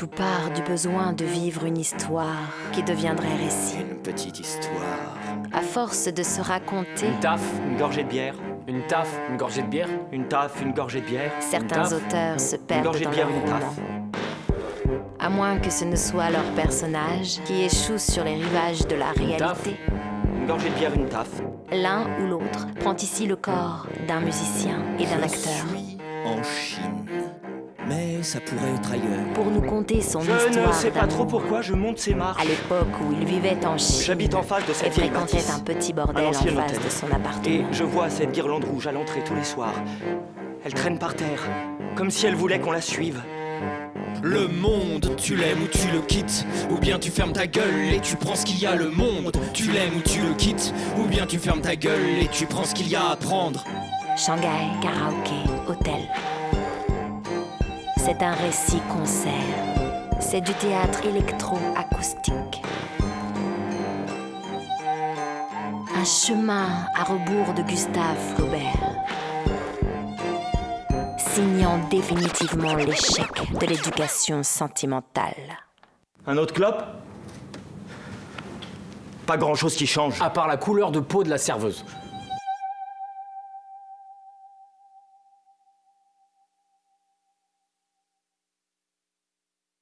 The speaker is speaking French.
Tout part du besoin de vivre une histoire qui deviendrait récit. Une petite histoire. À force de se raconter, Une taf, Une gorgée de bière. une taf, une gorgée de bière. Une taf, une gorgée de bière. certains taf, auteurs se perdent gorgée de dans bière, leur une taf. À moins que ce ne soit leur personnage qui échoue sur les rivages de la taf. réalité. Une gorgée de bière, une taf. L'un ou l'autre prend ici le corps d'un musicien et d'un acteur Je suis en Chine. Mais ça pourrait être ailleurs. pour nous conter son Je histoire ne sais pas trop pourquoi je monte ces marches. À l'époque où il vivait en Chine J'habite en face de et cette vieille fréquentait bâtisse. un petit bordel Un en face hôtel. de son Et appartement. je vois cette guirlande rouge à l'entrée tous les soirs. Elle traîne par terre, comme si elle voulait qu'on la suive. Le monde, tu l'aimes ou tu le quittes, ou bien tu fermes ta gueule et tu prends ce qu'il y a le monde. Tu l'aimes ou tu le quittes, ou bien tu fermes ta gueule et tu prends ce qu'il y a à prendre. Shanghai, karaoké, hôtel. C'est un récit-concert. C'est du théâtre électro-acoustique. Un chemin à rebours de Gustave Flaubert. Signant définitivement l'échec de l'éducation sentimentale. Un autre clope? Pas grand chose qui change. À part la couleur de peau de la serveuse.